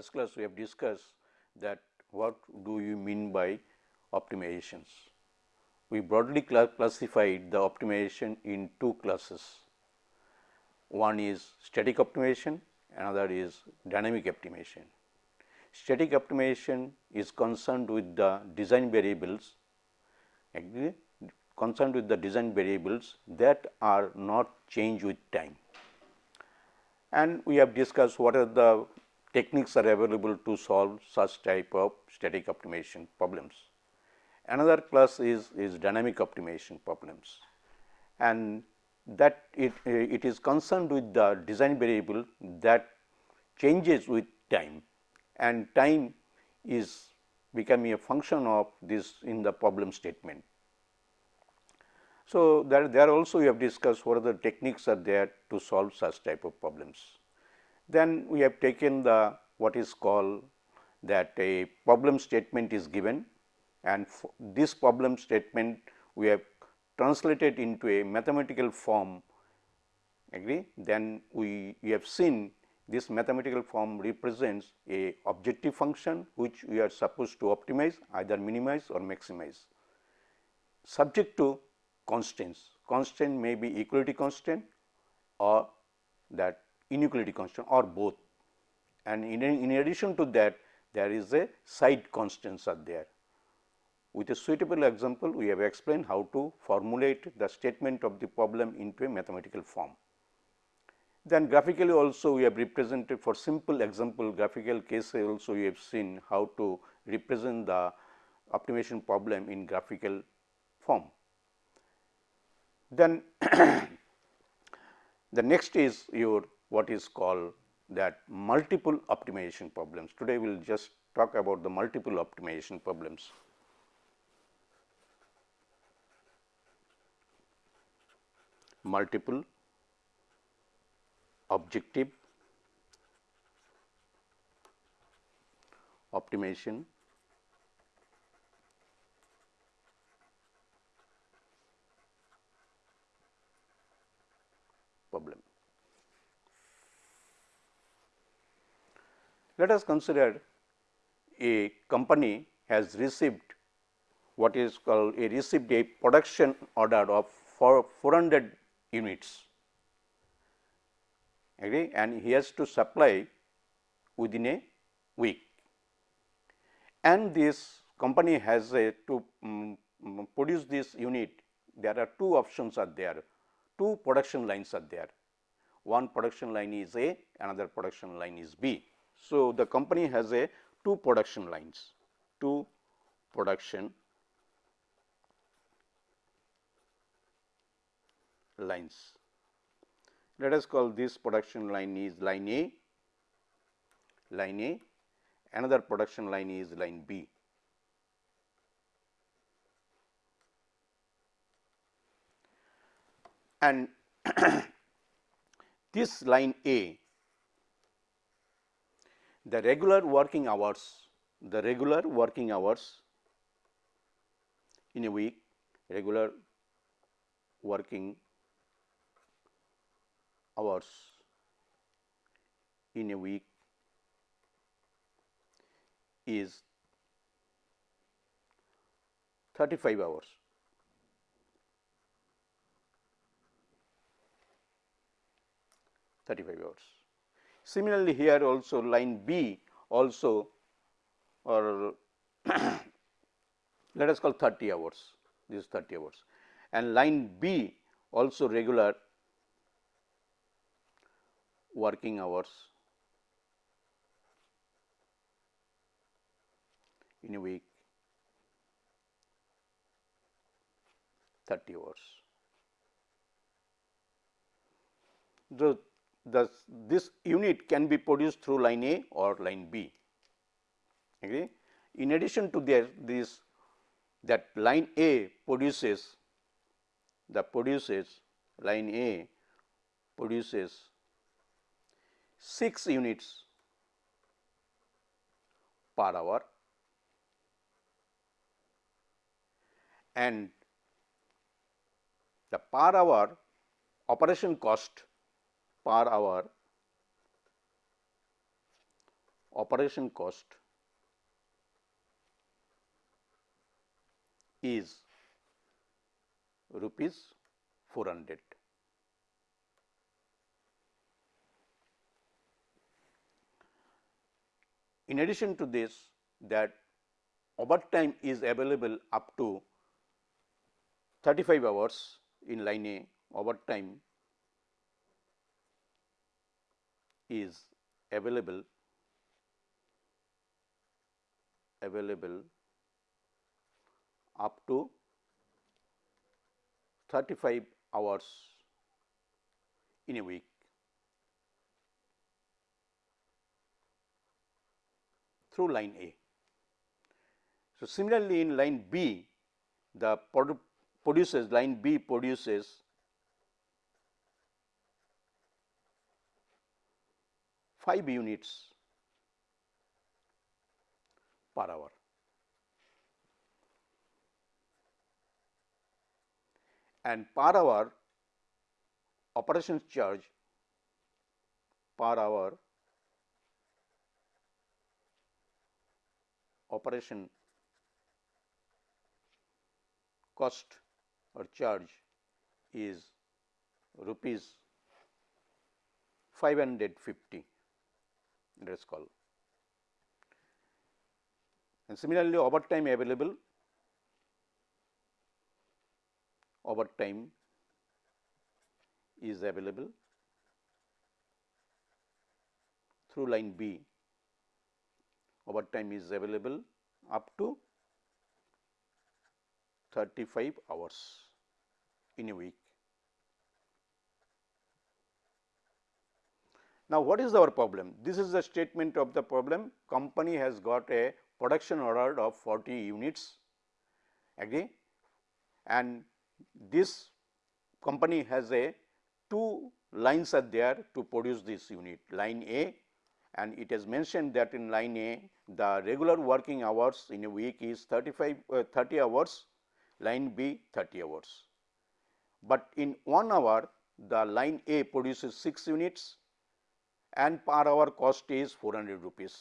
last class we have discussed that what do you mean by optimizations. We broadly classified the optimization in two classes. One is static optimization, another is dynamic optimization. Static optimization is concerned with the design variables, concerned with the design variables that are not changed with time. And we have discussed what are the techniques are available to solve such type of static optimization problems. Another class is, is dynamic optimization problems and that it, it is concerned with the design variable that changes with time and time is becoming a function of this in the problem statement. So, there, there also we have discussed what are the techniques are there to solve such type of problems. Then we have taken the what is called that a problem statement is given. And this problem statement we have translated into a mathematical form. Agree? Then we, we have seen this mathematical form represents a objective function which we are supposed to optimize either minimize or maximize. Subject to constants constant may be equality constant or that inequality constant or both and in, in addition to that there is a side constants are there. With a suitable example we have explained how to formulate the statement of the problem into a mathematical form. Then graphically also we have represented for simple example graphical case also we have seen how to represent the optimization problem in graphical form. Then the next is your what is called that multiple optimization problems. Today we will just talk about the multiple optimization problems. Multiple objective optimization problem. Let us consider a company has received what is called a received a production order of for 400 units. And he has to supply within a week. And this company has a to um, produce this unit there are two options are there. Two production lines are there. One production line is A another production line is B so, the company has a two production lines, two production lines. Let us call this production line is line A, line A, another production line is line B. And this line A the regular working hours, the regular working hours in a week, regular working hours in a week is 35 hours. Thirty-five hours. Similarly, here also line B also or let us call 30 hours, this is 30 hours. And line B also regular working hours. In a week 30 hours. The the this unit can be produced through line A or line B. Okay. In addition to there this that line A produces the produces line A produces 6 units per hour and the per hour operation cost per hour operation cost is rupees 400. In addition to this that overtime is available up to 35 hours in line A overtime is available available up to 35 hours in a week through line A. So, similarly, in line B the produ produces line B produces five units per hour. And per hour operations charge per hour operation cost or charge is rupees 550 let us call. And similarly, overtime available overtime is available through line B overtime is available up to 35 hours in a week. Now, what is our problem? This is the statement of the problem. Company has got a production order of 40 units, agree, and this company has a two lines are there to produce this unit, line A and it is mentioned that in line A the regular working hours in a week is 35 uh, 30 hours, line B 30 hours. But in 1 hour the line A produces 6 units and per hour cost is 400 rupees.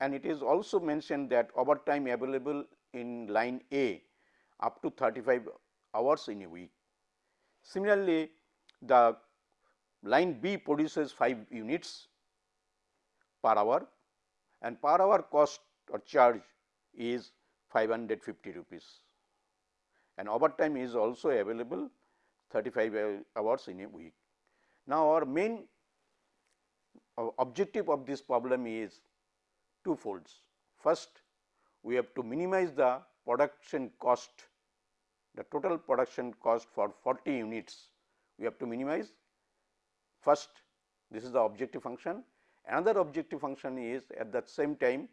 And it is also mentioned that overtime available in line A up to 35 hours in a week. Similarly, the line B produces 5 units per hour and per hour cost or charge is 550 rupees and overtime is also available 35 hours in a week. Now, our main objective of this problem is two folds. First, we have to minimize the production cost, the total production cost for 40 units, we have to minimize. First, this is the objective function Another objective function is at the same time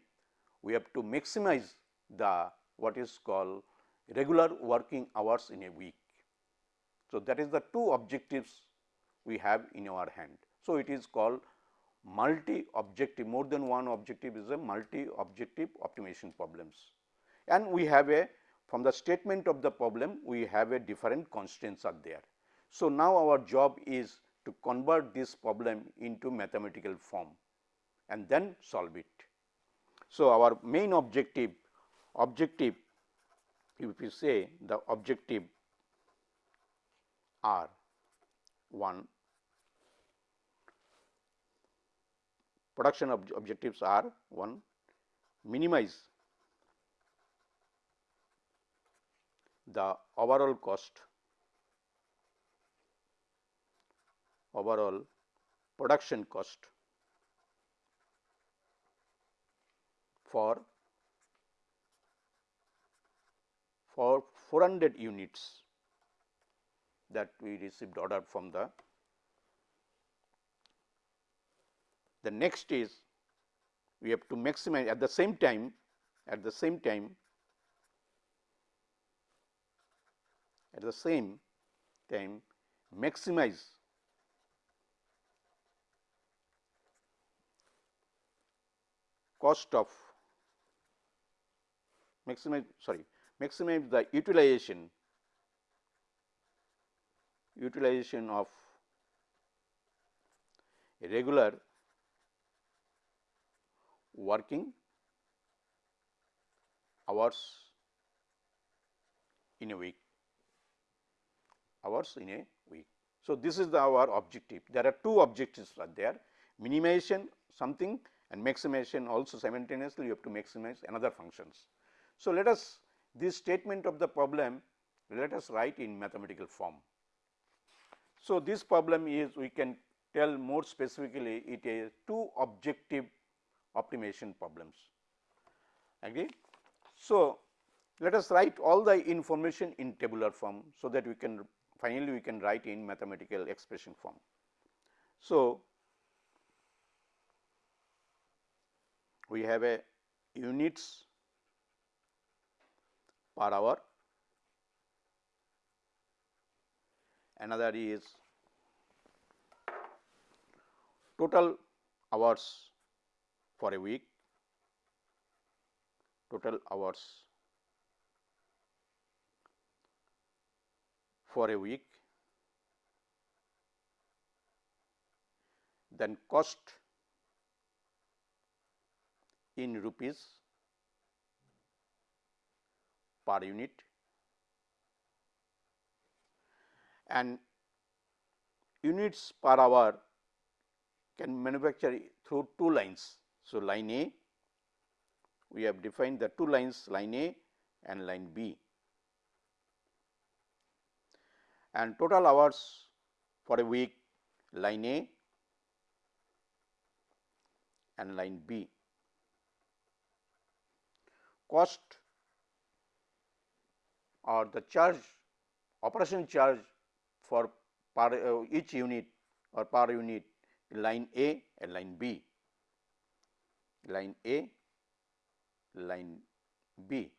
we have to maximize the what is called regular working hours in a week. So, that is the two objectives we have in our hand. So, it is called multi objective more than one objective is a multi objective optimization problems and we have a from the statement of the problem we have a different constraints are there. So, now our job is to convert this problem into mathematical form and then solve it. So, our main objective objective if we say the objective are 1 production ob objectives are 1 minimize the overall cost overall production cost for for 400 units that we received order from the the next is we have to maximize at the same time at the same time at the same time maximize cost of maximize sorry maximize the utilization utilization of regular working hours in a week hours in a week. So, this is the our objective. There are two objectives are there minimization something and maximization also simultaneously you have to maximize another functions. So, let us this statement of the problem let us write in mathematical form. So, this problem is we can tell more specifically it is two objective optimization problems agree. So, let us write all the information in tabular form. So, that we can finally we can write in mathematical expression form. So, we have a units per hour, another is total hours for a week, total hours for a week, then cost in rupees per unit and units per hour can manufacture through two lines. So, line A we have defined the two lines line A and line B and total hours for a week line A and line B. Cost or the charge operation charge for per uh, each unit or per unit line A and line B, line A, line B.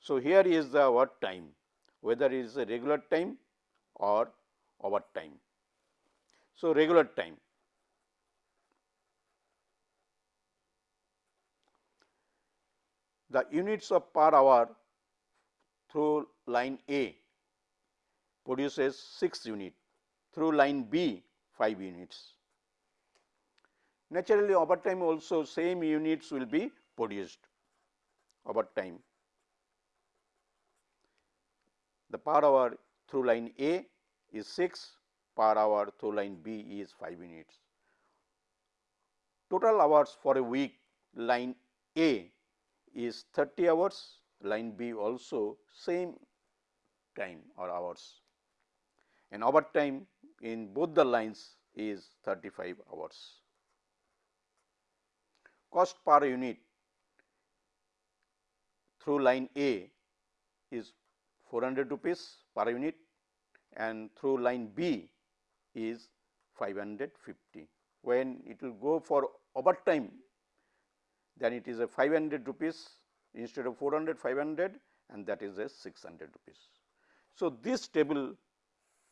So, here is the what time whether it is a regular time or over time. So, regular time the units of per hour through line A produces 6 unit, through line B 5 units. Naturally, over time also same units will be produced over time. The per hour through line A is 6, per hour through line B is 5 units. Total hours for a week line A is 30 hours, line B also same time or hours and overtime in both the lines is 35 hours. Cost per unit through line A is 400 rupees per unit and through line B is 550. When it will go for overtime then it is a 500 rupees instead of 400 500 and that is a 600 rupees. So, this table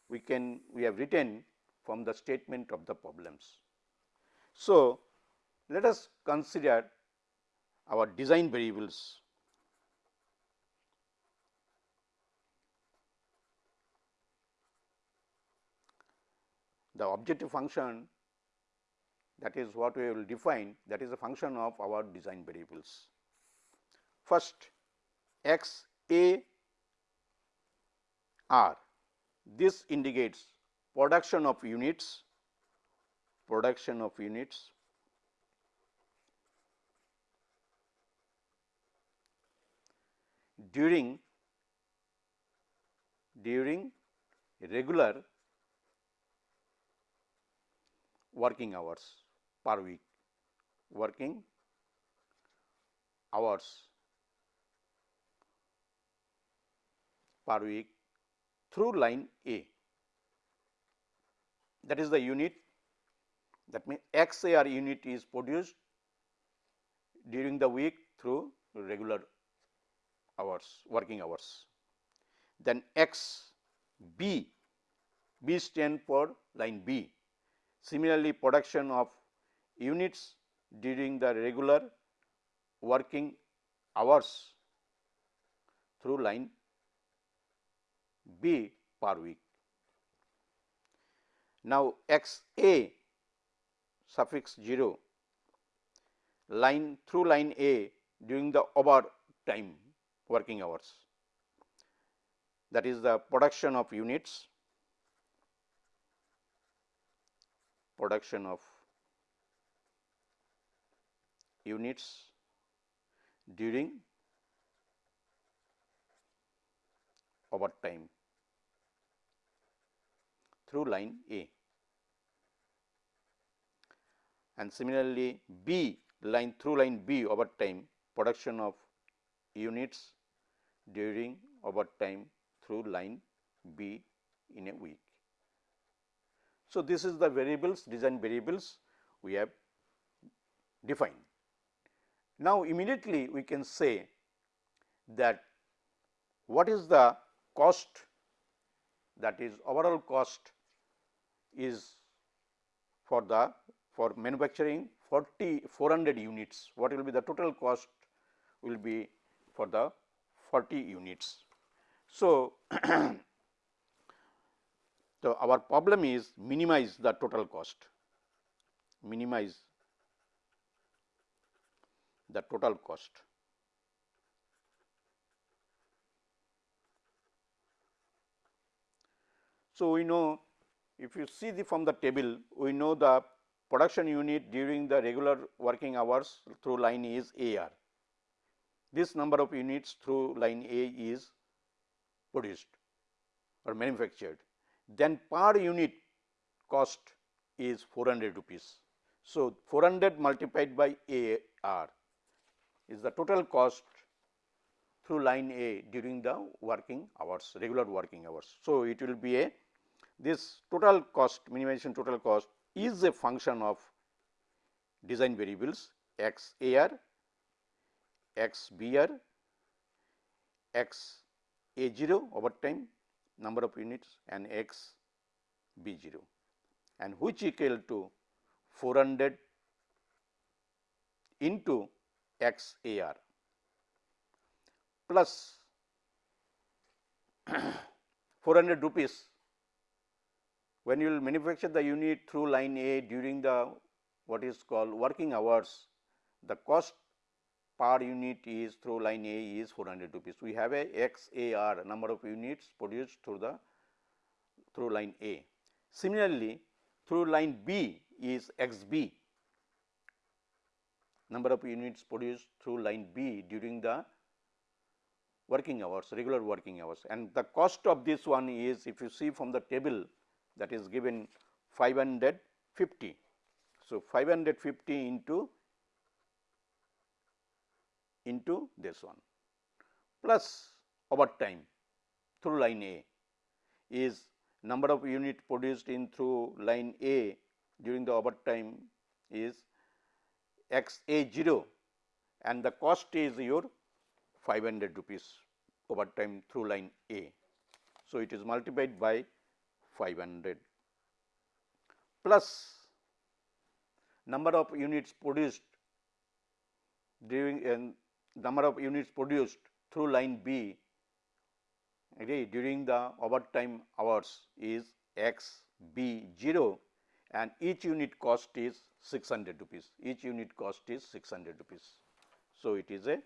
we can we have written from the statement of the problems. So, let us consider our design variables. The objective function that is what we will define that is a function of our design variables. First x a r this indicates production of units production of units during during regular working hours per week working hours per week through line A. That is the unit that means XAR unit is produced during the week through regular hours working hours. Then X B B stand for line B. Similarly, production of units during the regular working hours through line B per week. Now, x A suffix 0 line through line A during the overtime working hours. That is the production of units, production of units during overtime through line A. And similarly, B line through line B overtime production of units during overtime through line B in a week. So, this is the variables design variables we have defined. Now, immediately we can say that what is the cost that is overall cost is for the for manufacturing 40 400 units what will be the total cost will be for the 40 units. So, so our problem is minimize the total cost minimize the total cost. So, we know if you see the from the table we know the production unit during the regular working hours through line is AR. This number of units through line A is produced or manufactured. Then per unit cost is 400 rupees. So, 400 multiplied by AR is the total cost through line A during the working hours, regular working hours. So, it will be a this total cost minimization total cost is a function of design variables x a r, x b r, x a 0 over time number of units and x b 0 and which equal to 400 into x a r plus 400 rupees. When you will manufacture the unit through line A during the what is called working hours, the cost per unit is through line A is 400 rupees. We have a XAR number of units produced through the through line A. Similarly, through line B is XB number of units produced through line B during the working hours regular working hours and the cost of this one is if you see from the table that is given 550. So, 550 into into this one plus over time through line A is number of unit produced in through line A during the overtime is x A 0 and the cost is your 500 rupees overtime through line A. So, it is multiplied by 500 plus number of units produced during number of units produced through line B okay, during the overtime hours is x b 0 and each unit cost is 600 rupees each unit cost is 600 rupees. So, it is a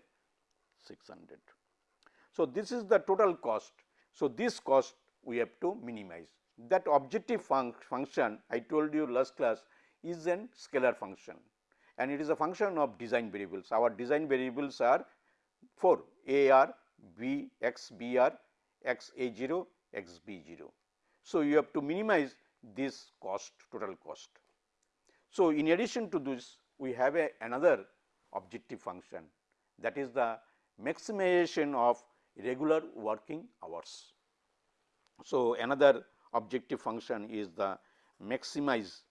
600. So, this is the total cost. So, this cost we have to minimize that objective func function I told you last class is an scalar function and it is a function of design variables. Our design variables are 4 A r, B x B r, x A 0, x B 0. So, you have to minimize this cost total cost. So, in addition to this we have a another objective function that is the maximization of regular working hours. So, another objective function is the maximize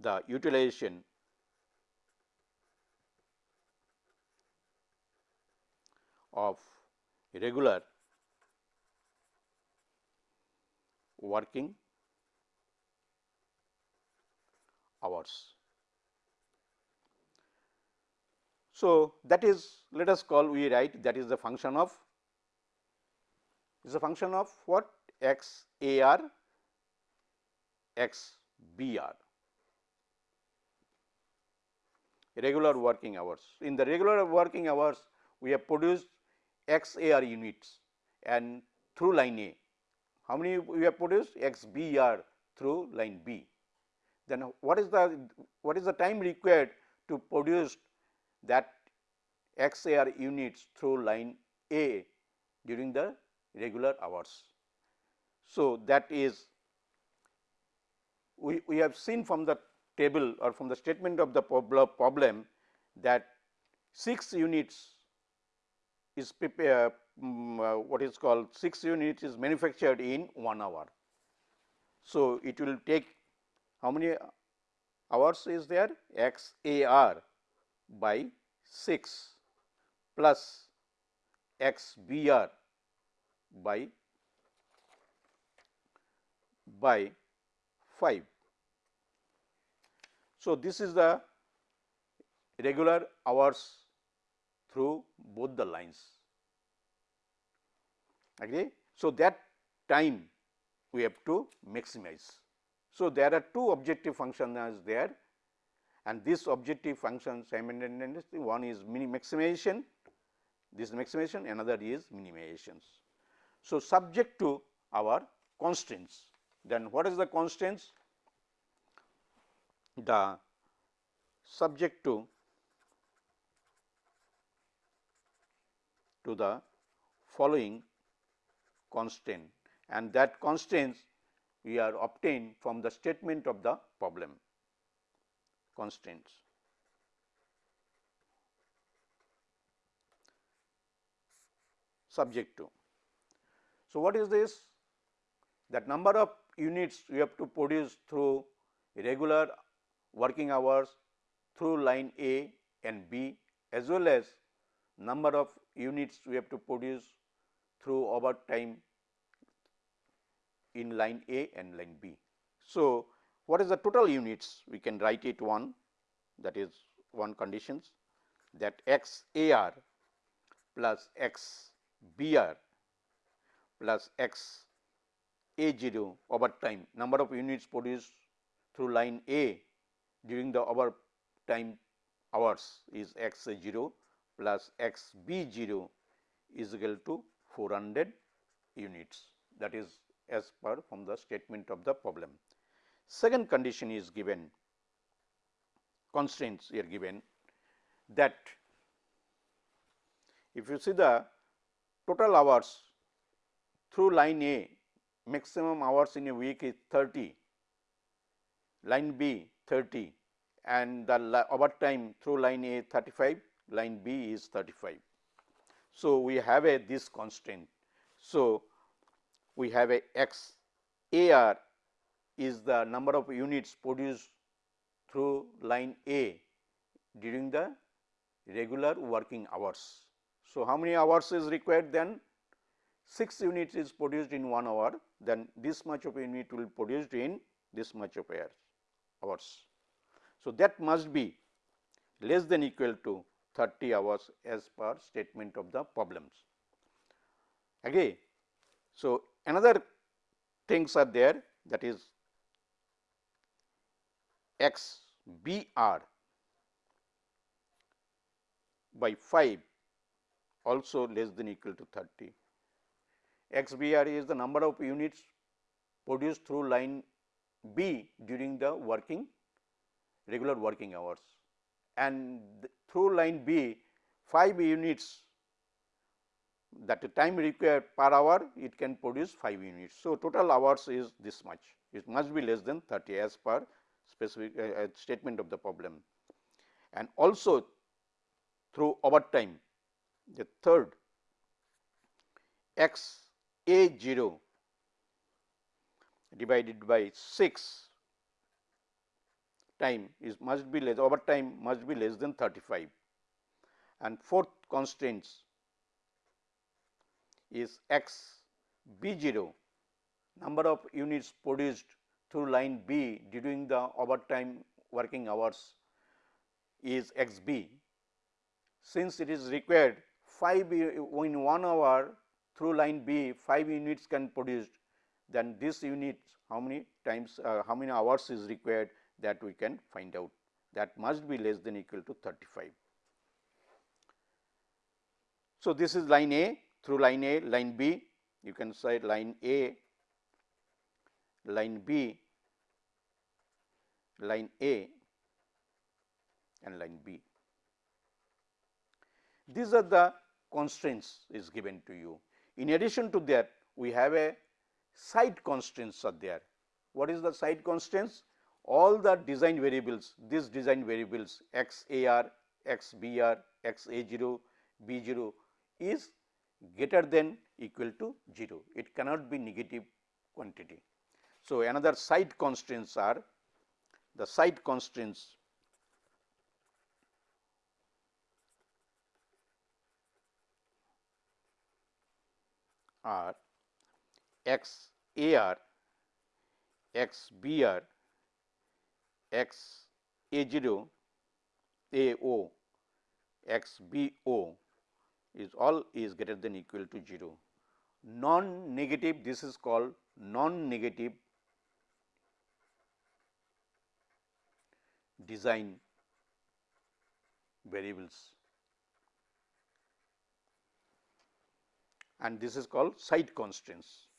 the utilization of regular working hours. So, that is let us call we write that is the function of is a function of what x a r x b r. regular working hours. In the regular working hours, we have produced XAR units and through line A. How many we have produced? XBR through line B. Then what is the what is the time required to produce that XAR units through line A during the regular hours. So, that is we, we have seen from the table or from the statement of the problem that 6 units is prepare, um, uh, what is called 6 units is manufactured in 1 hour. So, it will take how many hours is there x a r by 6 plus x b r by by 5. So, this is the regular hours through both the lines. Agree? So, that time we have to maximize. So, there are two objective functions there and this objective function simultaneously one is maximization, this maximization another is minimizations. So, subject to our constraints then what is the constraints? The subject to to the following constraint and that constraints we are obtained from the statement of the problem constraints. subject to. So, what is this? That number of units you have to produce through regular working hours through line A and B as well as number of units we have to produce through overtime in line A and line B. So, what is the total units? We can write it one that is one conditions that x A r plus x B r plus x a 0 over time number of units produced through line A during the over time hours is x 0 plus x b 0 is equal to 400 units that is as per from the statement of the problem. Second condition is given constraints are given that if you see the total hours through line A maximum hours in a week is 30, line B 30 and the overtime through line A 35, line B is 35. So, we have a this constraint. So, we have a x A r is the number of units produced through line A during the regular working hours. So, how many hours is required then 6 units is produced in 1 hour, then this much of unit will produced in this much of hours. So, that must be less than equal to 30 hours as per statement of the problems. Again, so another things are there that is x b r by 5 also less than equal to 30 XBR is the number of units produced through line B during the working regular working hours. And through line B 5 units that time required per hour it can produce 5 units. So, total hours is this much. It must be less than 30 as per specific uh, uh, statement of the problem. And also through overtime the third x a 0 divided by 6 time is must be less over time must be less than 35 and fourth constraints is x b 0 number of units produced through line B during the overtime working hours is x b. Since it is required 5 in 1 hour through line B 5 units can produced then this unit how many times uh, how many hours is required that we can find out. that must be less than equal to 35. So, this is line A through line A, line B, you can say line A, line B, line A and line B. These are the constraints is given to you. In addition to that, we have a side constraints are there. What is the side constraints? All the design variables, these design variables x a r, x b r, x a 0, b 0 is greater than equal to 0. It cannot be negative quantity. So, another side constraints are the side constraints are x a r, x b r, x a 0, a o, x b o is all is greater than equal to 0. Non negative this is called non negative design variables and this is called side constraints.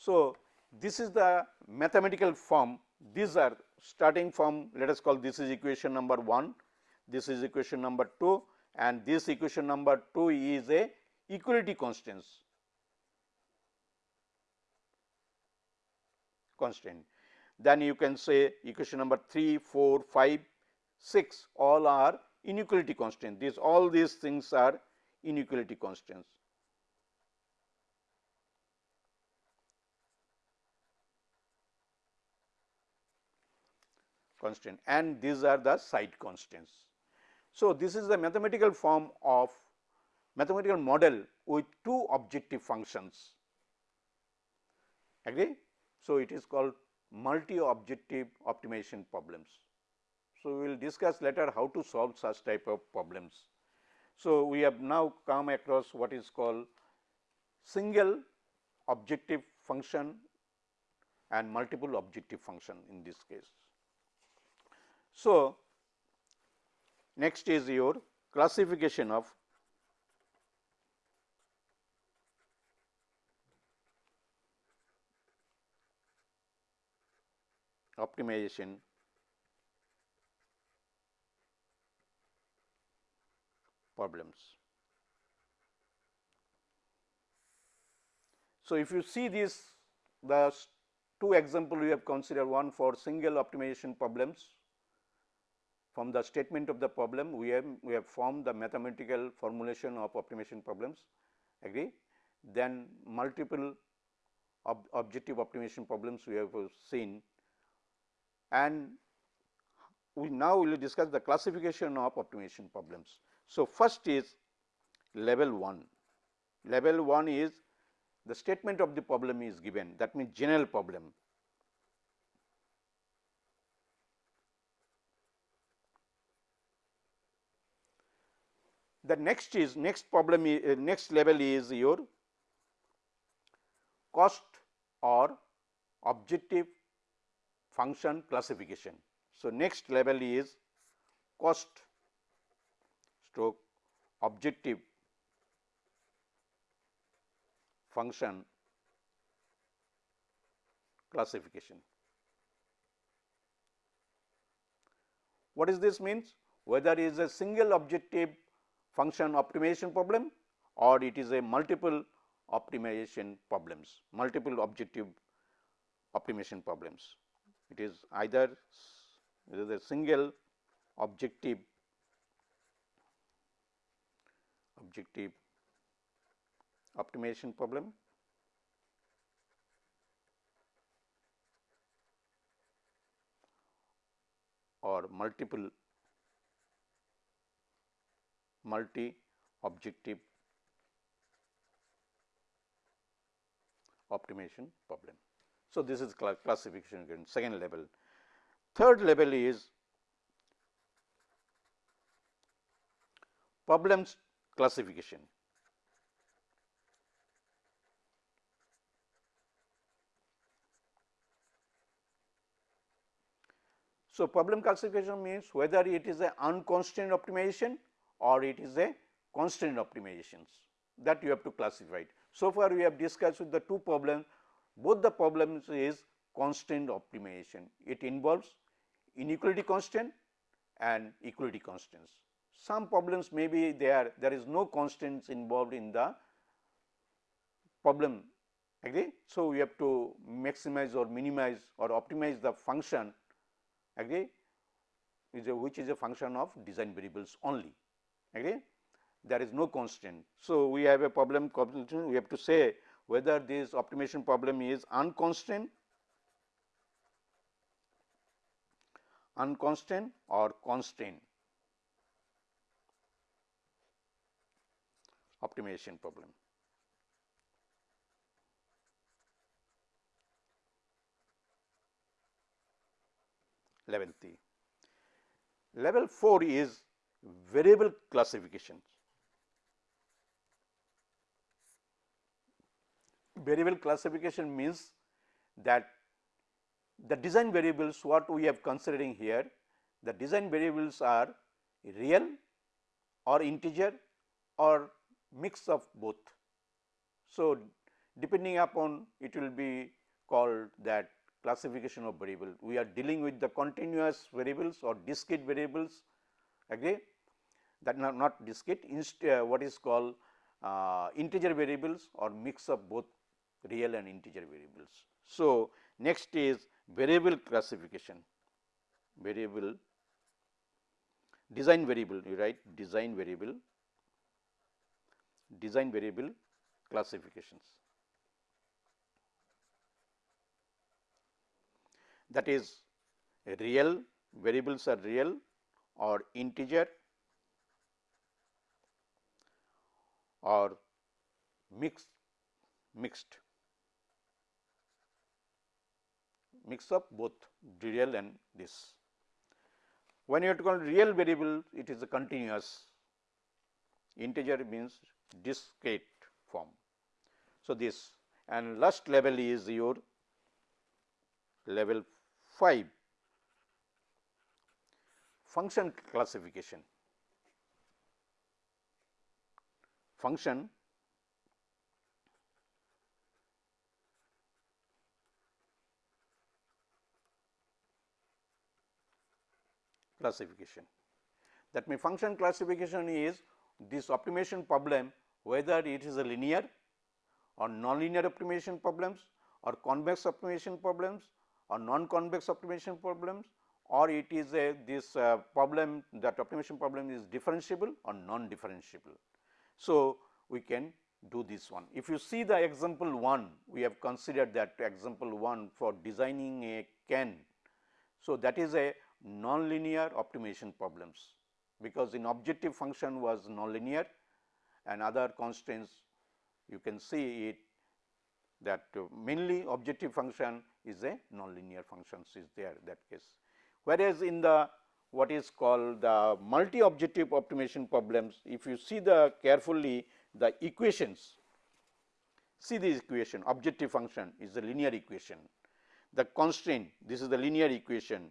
So, this is the mathematical form these are starting from let us call this is equation number 1, this is equation number 2 and this equation number 2 is a equality constants constraint. Then you can say equation number 3, 4, 5, 6 all are inequality constraints. These all these things are inequality constraints. Constraint and these are the side constraints. So, this is the mathematical form of mathematical model with two objective functions agree. So, it is called multi objective optimization problems. So, we will discuss later how to solve such type of problems. So, we have now come across what is called single objective function and multiple objective function in this case. So, next is your classification of optimization problems. So, if you see this the two example we have considered one for single optimization problems from the statement of the problem we have we have formed the mathematical formulation of optimization problems agree. Then multiple ob objective optimization problems we have seen and we now will discuss the classification of optimization problems. So, first is level 1. Level 1 is the statement of the problem is given that means general problem The next is next problem is uh, next level is your cost or objective function classification. So, next level is cost stroke objective function classification. What does this means? Whether is a single objective function optimization problem or it is a multiple optimization problems, multiple objective optimization problems. It is either it is a single objective objective optimization problem or multiple multi objective optimization problem. So, this is classification again second level. Third level is problems classification. So, problem classification means whether it is a unconstrained optimization or it is a constrained optimizations that you have to classify it. So far we have discussed with the two problems, both the problems is constrained optimization. It involves inequality constraint and equality constraints. Some problems may be there, there is no constraints involved in the problem agree. So, we have to maximize or minimize or optimize the function agree is a which is a function of design variables only agree there is no constraint. So, we have a problem we have to say whether this optimization problem is unconstrained unconstrained or constrained optimization problem. Level 3. Level 4 is variable classifications. Variable classification means that the design variables what we have considering here, the design variables are real or integer or mix of both. So, depending upon it will be called that classification of variable. We are dealing with the continuous variables or discrete variables agree that not, not discrete uh, what is called uh, integer variables or mix of both real and integer variables. So, next is variable classification, variable design variable you write design variable, design variable classifications. That is real variables are real or integer or mixed mixed mix of both real and this. When you to call real variable, it is a continuous integer means discrete form. So, this and last level is your level 5 function classification. Function classification. That means, function classification is this optimization problem whether it is a linear or nonlinear optimization problems or convex optimization problems or non-convex optimization problems or it is a this uh, problem that optimization problem is differentiable or non-differentiable. So, we can do this one. If you see the example 1, we have considered that example 1 for designing a can. So, that is a nonlinear optimization problems, because in objective function was nonlinear and other constraints you can see it that mainly objective function is a nonlinear functions is there that case. Whereas, in the what is called the multi objective optimization problems, if you see the carefully the equations, see this equation objective function is a linear equation, the constraint this is the linear equation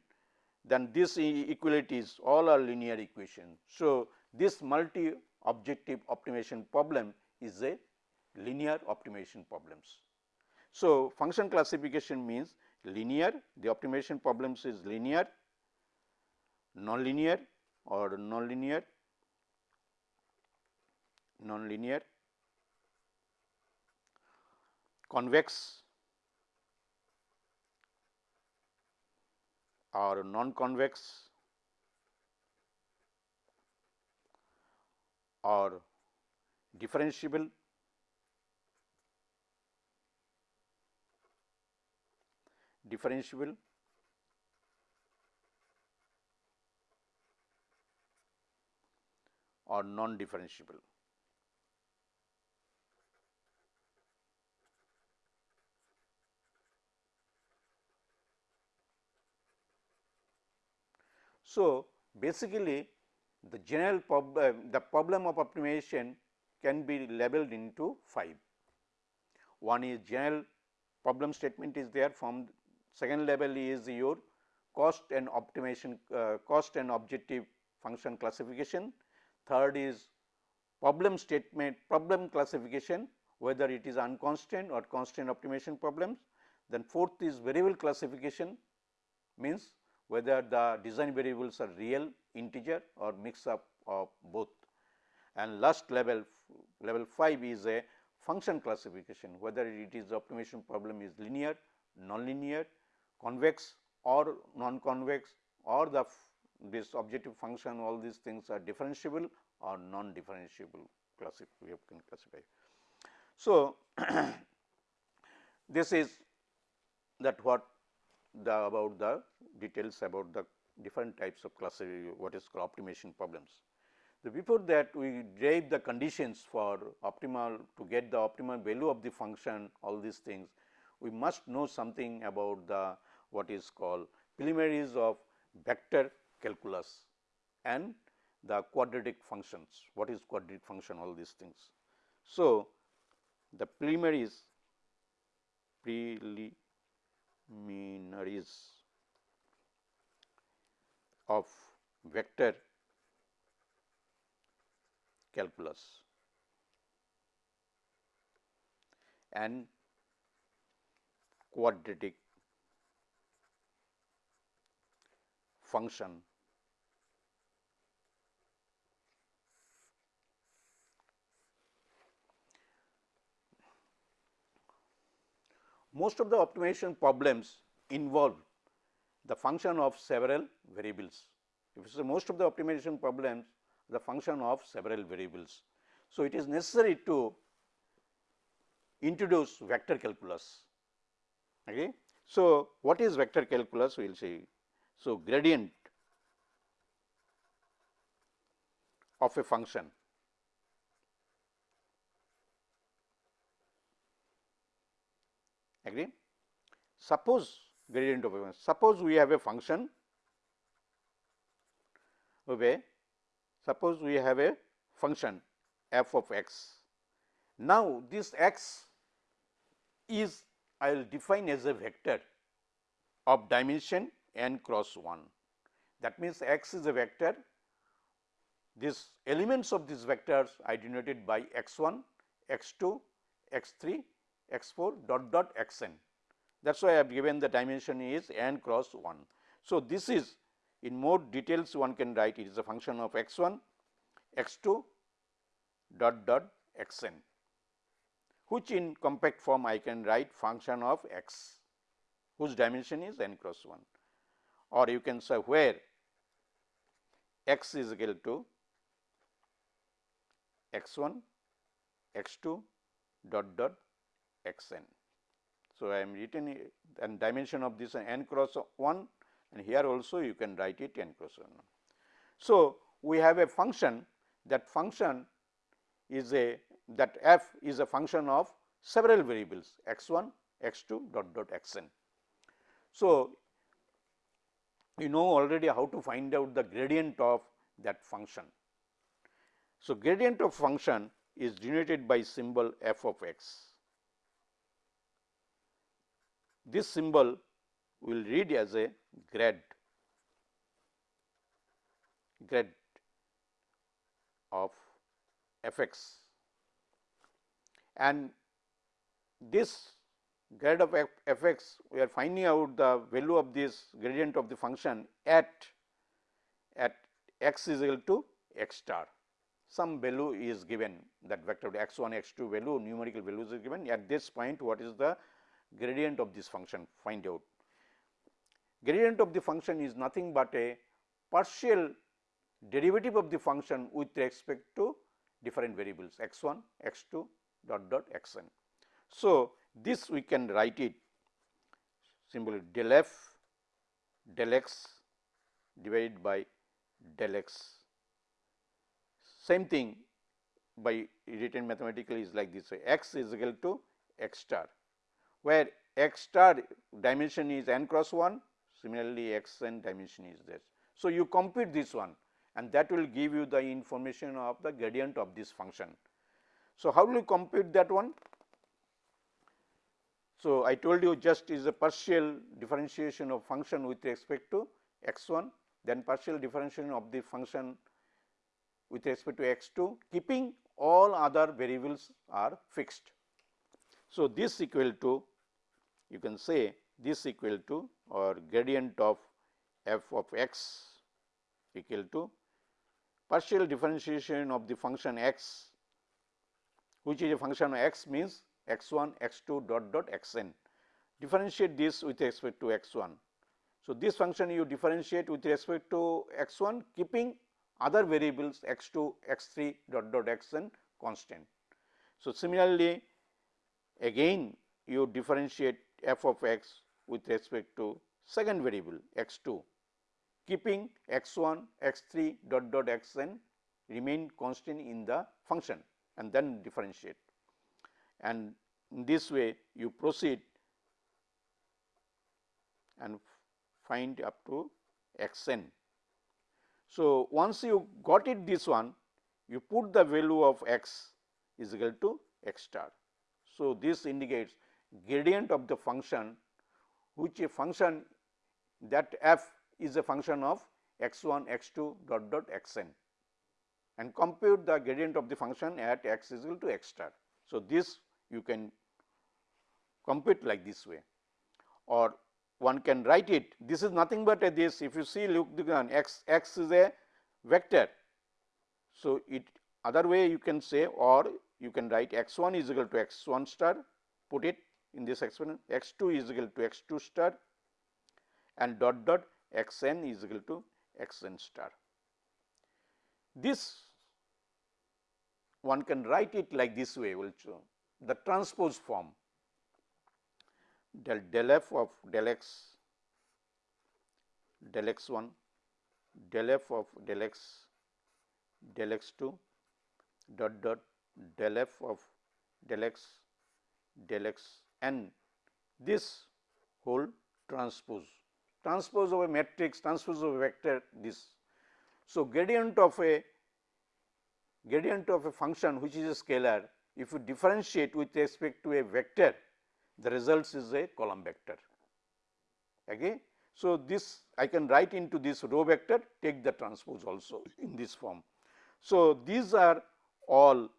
then this equalities all are linear equation. So, this multi objective optimization problem is a linear optimization problems. So, function classification means linear the optimization problems is linear, nonlinear or nonlinear, nonlinear, convex or non-convex or differentiable differentiable or non-differentiable. So, basically the general problem, the problem of optimization can be labeled into 5. One is general problem statement is there from second level is your cost and optimization uh, cost and objective function classification. Third is problem statement problem classification whether it is unconstrained or constrained optimization problems. Then fourth is variable classification means whether the design variables are real integer or mix up of both. And last level level 5 is a function classification whether it is optimization problem is linear, nonlinear, convex or non-convex or the this objective function all these things are differentiable or non-differentiable classify we can classify. So, this is that what the about the details about the different types of classify what is called optimization problems. The before that we derive the conditions for optimal to get the optimal value of the function all these things we must know something about the what is called preliminaries of vector calculus and the quadratic functions what is quadratic function all these things. So, the preliminaries preliminaries of vector calculus and quadratic function most of the optimization problems involve the function of several variables. If you say most of the optimization problems the function of several variables. So, it is necessary to introduce vector calculus. Okay. So, what is vector calculus we will see. So, gradient of a function agree. Suppose gradient of a suppose we have a function okay, suppose we have a function f of x. Now, this x is I will define as a vector of dimension n cross 1. That means, x is a vector, these elements of these vectors are denoted by x 1, x 2, x 3 x 4 dot dot x n. That is why I have given the dimension is n cross 1. So, this is in more details one can write it is a function of x 1, x 2 dot dot x n which in compact form I can write function of x whose dimension is n cross 1 or you can say where x is equal to x 1, x 2 dot dot x n. So, I am written and dimension of this n cross 1 and here also you can write it n cross 1. So, we have a function that function is a that f is a function of several variables x 1, x 2 dot dot x n. So, you know already how to find out the gradient of that function. So, gradient of function is denoted by symbol f of x. This symbol will read as a grad grad of f x and this grad of f, x we are finding out the value of this gradient of the function at at x is equal to x star. Some value is given that vector x 1 x 2 value numerical values is given. At this point what is the gradient of this function find out. Gradient of the function is nothing but a partial derivative of the function with respect to different variables x 1, x 2 dot dot x n. So, this we can write it symbol del f del x divided by del x. Same thing by written mathematically is like this way x is equal to x star where x star dimension is n cross 1 similarly x n dimension is this. So, you compute this one and that will give you the information of the gradient of this function. So, how will you compute that one? So, I told you just is a partial differentiation of function with respect to x 1 then partial differentiation of the function with respect to x 2 keeping all other variables are fixed. So, this equal to you can say this equal to or gradient of f of x equal to partial differentiation of the function x which is a function of x means x 1 x 2 dot dot x n differentiate this with respect to x 1. So, this function you differentiate with respect to x 1 keeping other variables x 2 x 3 dot dot x n constant. So, similarly again you differentiate f of x with respect to second variable x 2 keeping x 1 x 3 dot dot x n remain constant in the function and then differentiate. And in this way you proceed and find up to x n. So, once you got it this one you put the value of x is equal to x star. So, this indicates gradient of the function which a function that f is a function of x 1 x 2 dot dot x n and compute the gradient of the function at x is equal to x star. So, this you can compute like this way or one can write it this is nothing but a this if you see look the x x is a vector. So, it other way you can say or you can write x 1 is equal to x 1 star put it in this expression x 2 is equal to x 2 star and dot dot x n is equal to x n star. This one can write it like this way also the transpose form del del f of del x del x 1 del f of del x del x 2 dot dot del f of del x del x n this whole transpose transpose of a matrix transpose of a vector this. So, gradient of a gradient of a function which is a scalar if you differentiate with respect to a vector the results is a column vector. Okay. So, this I can write into this row vector take the transpose also in this form. So, these are all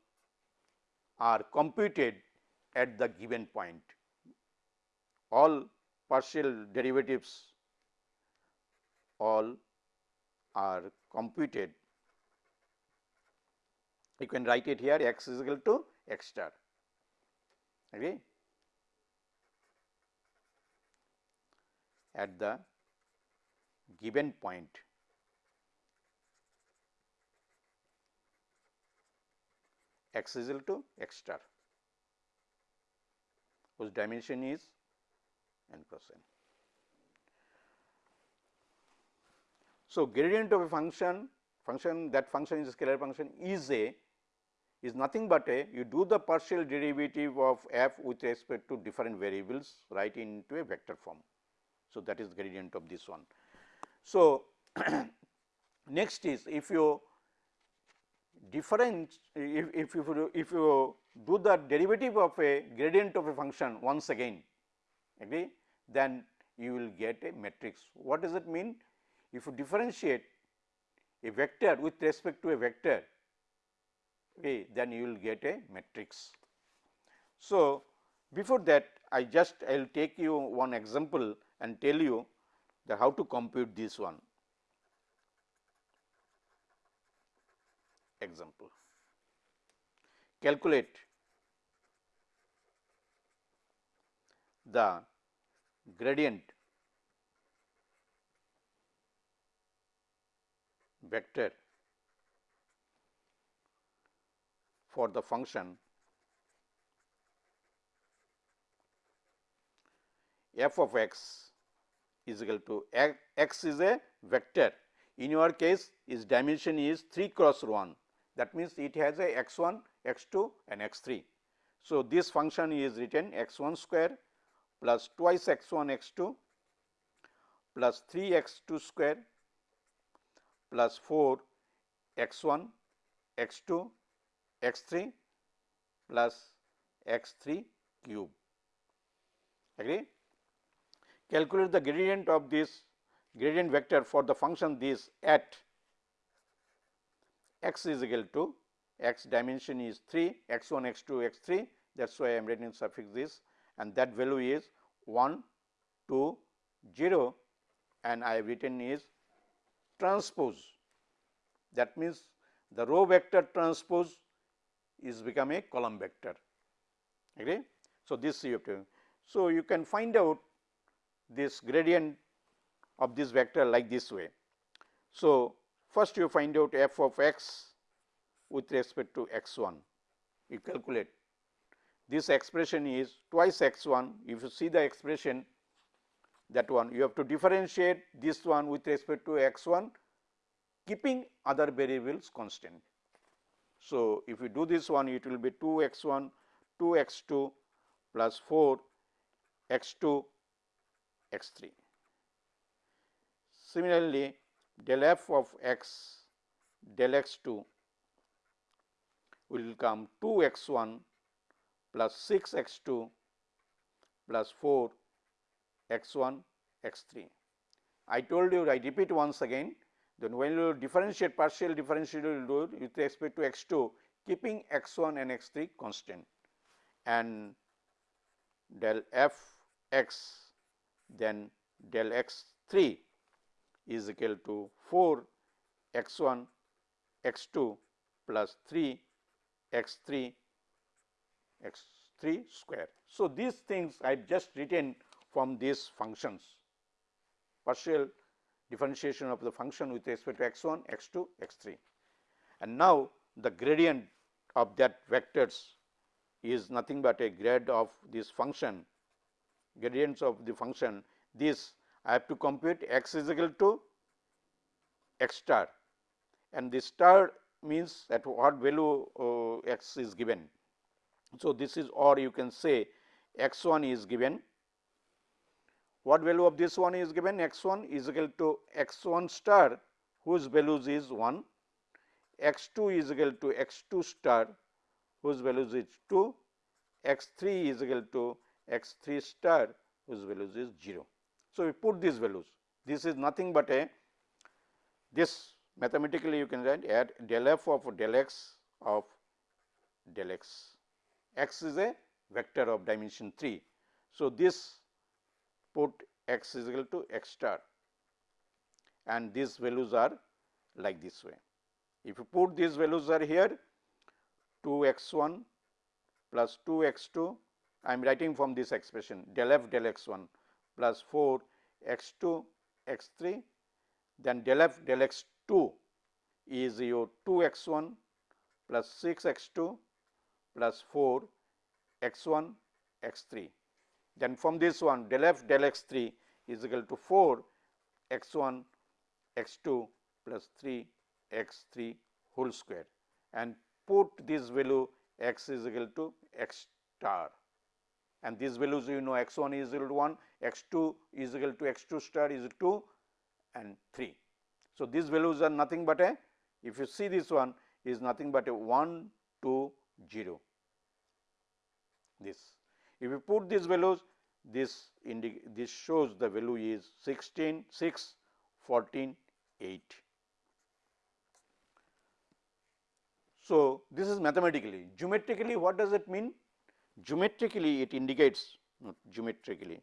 are computed at the given point all partial derivatives all are computed you can write it here x is equal to x star. Okay. At the given point x is equal to x star whose dimension is n cross n. So, gradient of a function function that function is a scalar function is a is nothing but a you do the partial derivative of f with respect to different variables right into a vector form. So, that is gradient of this one. So, next is if you different if, if you if you do the derivative of a gradient of a function once again agree then you will get a matrix. What does it mean? If you differentiate a vector with respect to a vector okay, then you will get a matrix. So, before that I just I will take you one example and tell you that how to compute this one. Example. Calculate the gradient vector for the function f of x is equal to x is a vector. In your case its dimension is 3 cross 1 that means it has a x 1 x 2 and x 3. So, this function is written x 1 square plus twice x 1 x 2 plus 3 x 2 square plus 4 x 1 x 2 x 3 plus x 3 cube. agree. Calculate the gradient of this gradient vector for the function this at x is equal to x dimension is 3 x 1 x 2 x 3 that is why I am writing suffix this. And that value is 1 2 0 and I have written is transpose. That means the row vector transpose is become a column vector. Agree. So, this you have to so you can find out this gradient of this vector like this way. So, first you find out f of x with respect to x 1 you calculate this expression is twice x 1 if you see the expression that one you have to differentiate this one with respect to x 1 keeping other variables constant. So, if you do this one it will be 2 x 1 2 x 2 plus 4 x 2 x 3. Similarly, del f of x del x 2 will come 2 x 1 plus 6 x 2 plus 4 x 1 x 3. I told you I repeat once again then when you differentiate partial differential you do with respect to x 2 keeping x 1 and x 3 constant and del f x then del x 3 is equal to 4 x 1 x 2 plus 3 x 3 x 3 square. So, these things I have just written from these functions. Partial differentiation of the function with respect to x 1 x 2 x 3 and now the gradient of that vectors is nothing but a grad of this function gradients of the function. This I have to compute x is equal to x star. And this star means at what value uh, x is given. So, this is or you can say x 1 is given. What value of this one is given? x 1 is equal to x 1 star whose values is 1 x 2 is equal to x 2 star whose values is 2 x 3 is equal to x 3 star whose values is 0. So, we put these values this is nothing but a this mathematically you can write add del f of del x of del x, x is a vector of dimension 3. So, this put x is equal to x star and these values are like this way. If you put these values are here 2 x 1 plus 2 x 2 I am writing from this expression del f del x 1 plus 4 x 2 x 3 then del f del x 2 is your 2 x 1 plus 6 x 2 plus 4 x 1 x 3. Then from this one del f del x 3 is equal to 4 x 1 x 2 plus 3 x 3 whole square and put this value x is equal to x star and these values you know x 1 is equal to 1, x 2 is equal to x 2 star is 2 and 3. So, these values are nothing but a if you see this one is nothing but a 1 2 0 this. If you put these values this this shows the value is 16 6 14 8. So, this is mathematically geometrically what does it mean? Geometrically it indicates not geometrically.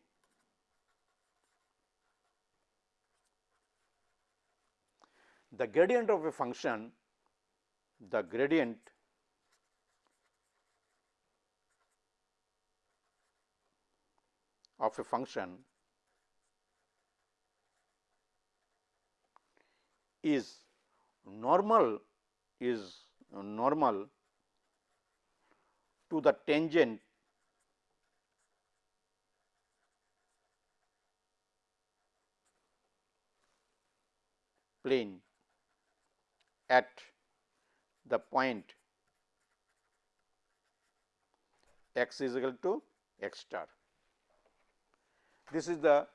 The gradient of a function the gradient of a function is normal is normal to the tangent plane at the point x is equal to x star. This is the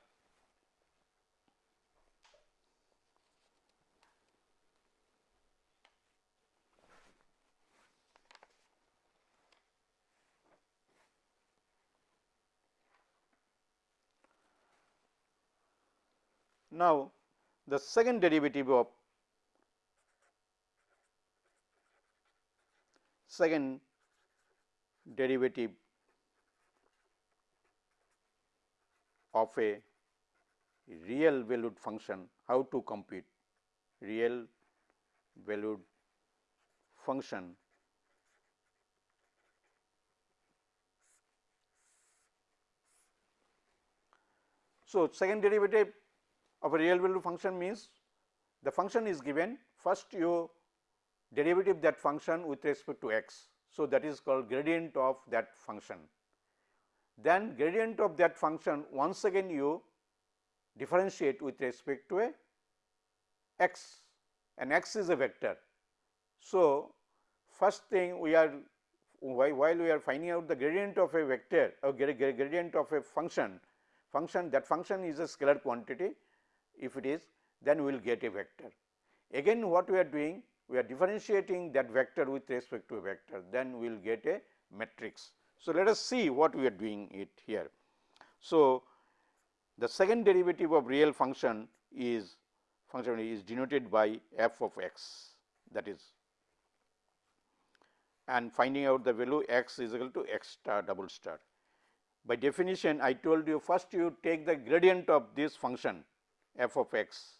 Now, the second derivative of second derivative of a real valued function, how to compute real valued function So, second derivative of a real valued function means the function is given first you derivative that function with respect to x. So, that is called gradient of that function. Then gradient of that function once again you differentiate with respect to a x and x is a vector. So, first thing we are while we are finding out the gradient of a vector or gradient of a function, function that function is a scalar quantity if it is then we will get a vector. Again what we are doing we are differentiating that vector with respect to a vector then we will get a matrix. So, let us see what we are doing it here. So, the second derivative of real function is function is denoted by f of x that is and finding out the value x is equal to x star double star. By definition I told you first you take the gradient of this function f of x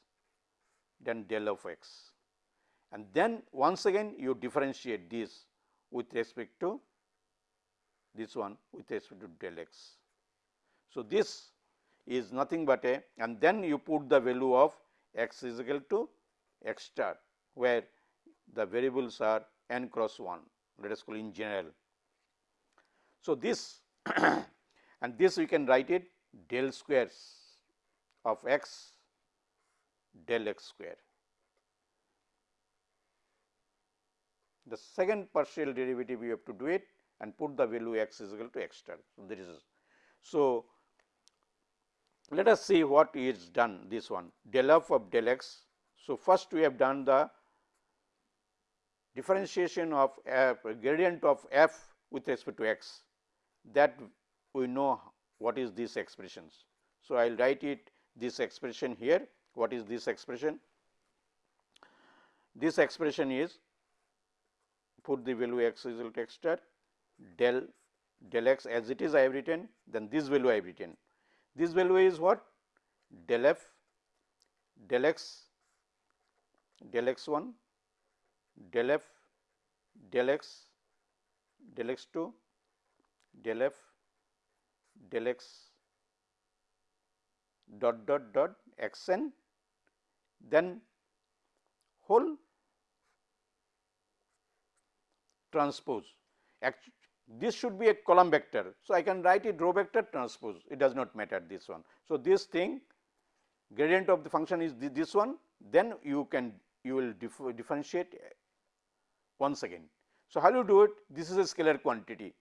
then del of x and then once again you differentiate this with respect to this one with respect to del x. So, this is nothing but a and then you put the value of x is equal to x star where the variables are n cross 1 let us call in general. So, this and this we can write it del squares of x del x square the second partial derivative we have to do it and put the value x is equal to x star. So, this is so let us see what is done this one del f of del x. So, first we have done the differentiation of f gradient of f with respect to x that we know what is this expressions. So, I will write it this expression here what is this expression? This expression is put the value x is equal to x star del del x as it is I have written then this value I have written. This value is what del f del x del x 1 del f del x del x 2 del f del x dot dot dot x n then whole transpose. this should be a column vector. So, I can write it row vector transpose it does not matter this one. So, this thing gradient of the function is this one then you can you will differentiate once again. So, how you do it this is a scalar quantity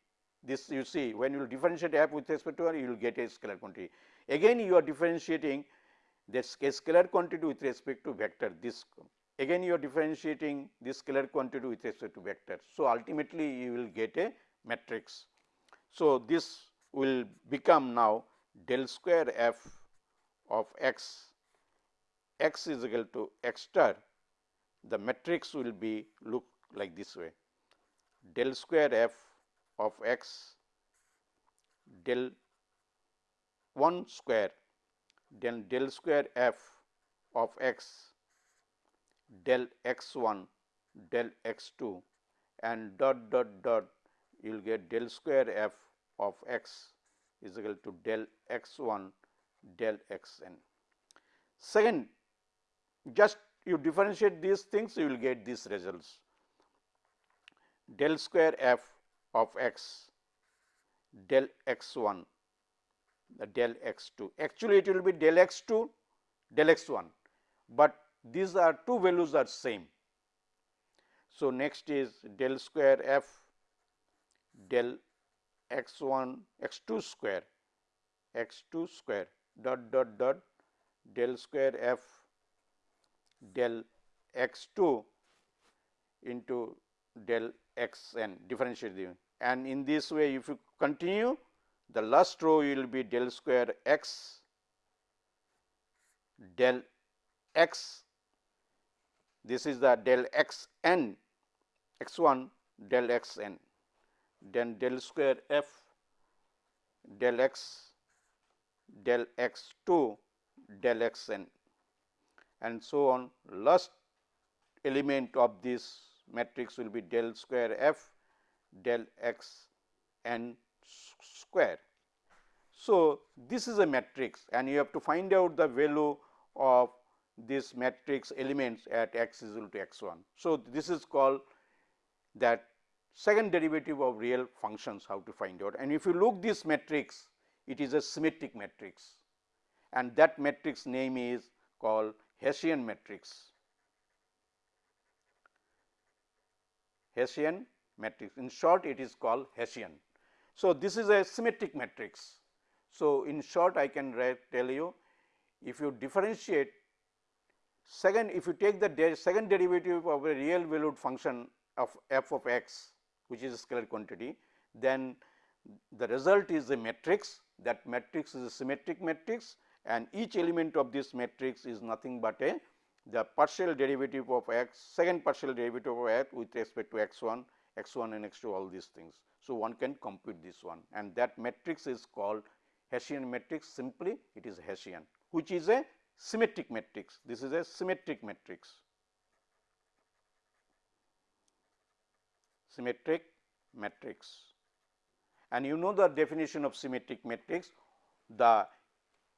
this you see when you differentiate f with respect to r you will get a scalar quantity. Again you are differentiating this scalar quantity with respect to vector this again you are differentiating this scalar quantity with respect to vector. So, ultimately you will get a matrix. So, this will become now del square f of x, x is equal to x star, the matrix will be look like this way del square f of x del 1 square then del square f of x del x 1 del x 2 and dot dot dot you will get del square f of x is equal to del x 1 del x n. Second, just you differentiate these things you will get these results del square f of x del x 1 the del x 2 actually it will be del x 2 del x 1, but these are two values are same. So, next is del square f del x 1 x 2 square x 2 square dot dot dot del square f del x 2 into del x n differentiate and in this way if you continue the last row will be del square x del x. This is the del x n x 1 del x n. Then del square f del x del x 2 del x n. And so on. Last element of this matrix will be del square f del x n square. So, this is a matrix and you have to find out the value of this matrix elements at x is equal to x 1. So, this is called that second derivative of real functions how to find out and if you look this matrix it is a symmetric matrix and that matrix name is called Hessian matrix. Hessian matrix in short it is called Hessian. So, this is a symmetric matrix. So, in short I can tell you if you differentiate second if you take the de second derivative of a real valued function of f of x which is a scalar quantity then the result is a matrix that matrix is a symmetric matrix and each element of this matrix is nothing but a the partial derivative of x second partial derivative of x with respect to x 1 x 1 and x 2 all these things. So, one can compute this one and that matrix is called Hessian matrix simply it is Hessian which is a symmetric matrix this is a symmetric matrix. Symmetric matrix and you know the definition of symmetric matrix the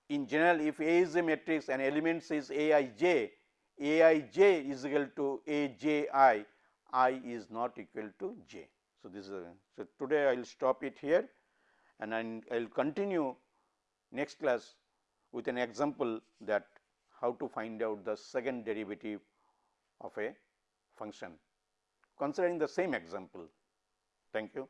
in general if A is a matrix and elements is A i j, A i j is equal to A j i, i is not equal to j. So, this is a, so today I will stop it here and I will continue next class with an example that how to find out the second derivative of a function considering the same example. Thank you.